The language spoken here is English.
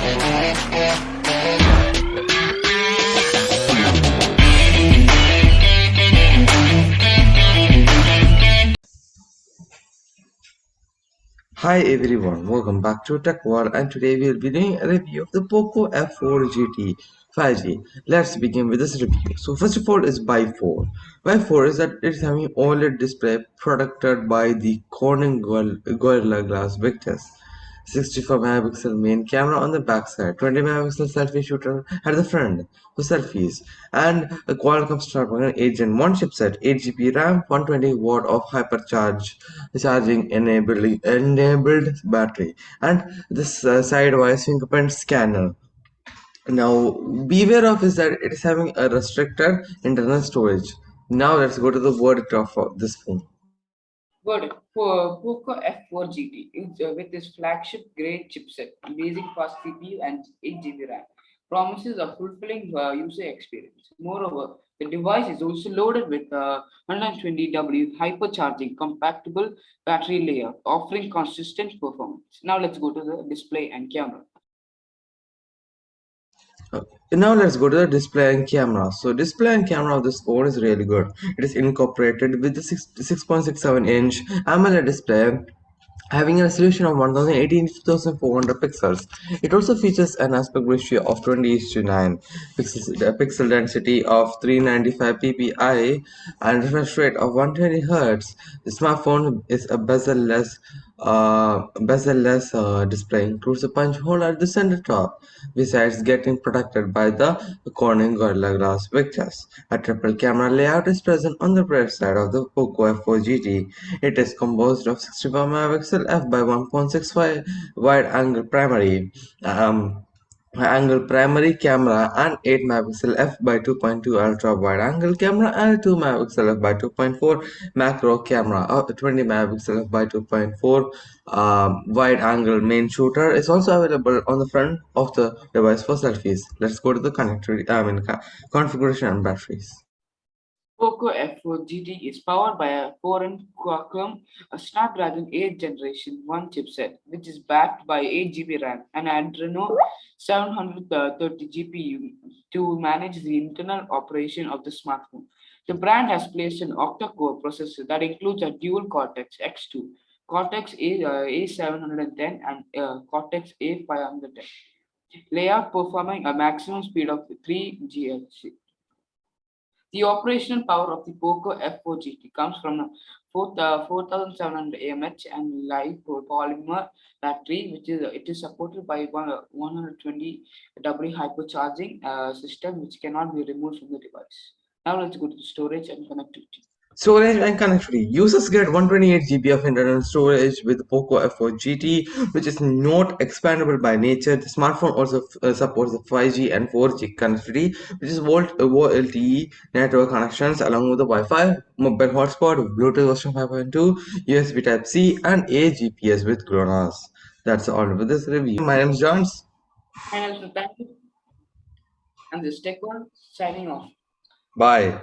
Hi everyone, welcome back to Tech World and today we'll be doing a review of the POCO F4 GT 5G. Let's begin with this review. So first of all is by 4. By 4 is that it's having OLED display protected by the Corning Gorilla Glass Victus. 64 megapixel main camera on the back side, 20 megapixel selfie shooter at the front for selfies, and a Qualcomm Snapdragon 8 Gen 1 chipset, 8 GB RAM, 120 watt of hypercharge charging enabling enabled battery, and this uh, sidewise fingerprint scanner. Now, beware of is that it is having a restricted internal storage. Now let's go to the verdict of this phone. But for Poco F4 GT uh, with its flagship grade chipset, amazing fast CPU and 8 GB RAM, promises a fulfilling uh, user experience. Moreover, the device is also loaded with a 120W hypercharging compatible battery layer, offering consistent performance. Now let's go to the display and camera. Now let's go to the display and camera. So display and camera of this phone is really good. It is incorporated with the 6.67 inch amoled display having a resolution of 1080 2400 pixels. It also features an aspect ratio of 20 to 9 pixels pixel density of 395 ppi and refresh rate of 120 hertz. The smartphone is a bezel-less uh, bezel-less uh, display includes a punch hole at the center top besides getting protected by the Corning Gorilla Glass Victus. A triple camera layout is present on the rear side of the Poco F4 GT. It is composed of 65 megapixel f by 1.65 wide angle primary um, angle primary camera and 8 megapixel f by 2.2 ultra wide angle camera and 2 megapixel f by 2.4 macro camera. Or 20 megapixel f by 2.4 um, wide angle main shooter is also available on the front of the device for selfies. Let's go to the connectivity i mean configuration and batteries Poco F4 GT is powered by a 4 Qualcomm Snapdragon 8 Generation 1 chipset, which is backed by 8 GB RAM and Adreno 730 GPU to manage the internal operation of the smartphone. The brand has placed an octa-core processor that includes a dual Cortex X2, Cortex A, uh, A710 and uh, Cortex A510 layout performing a maximum speed of 3 GHz. The operational power of the POCO F4 GT comes from a 4700 mAh and live polymer battery, which is it is supported by 120 W hypercharging uh, system, which cannot be removed from the device. Now let's go to the storage and connectivity. Storage and connectivity. Users get 128 GB of internal storage with POCO F4 GT, which is not expandable by nature. The smartphone also uh, supports the 5G and 4G connectivity, which is Volt uh, LTE network connections along with the Wi-Fi, mobile hotspot, Bluetooth version 5.2, USB Type-C, and a GPS with GLONASS. That's all for this review. My name is Johns. My name is Nathaniel. And this Tech One signing off. Bye.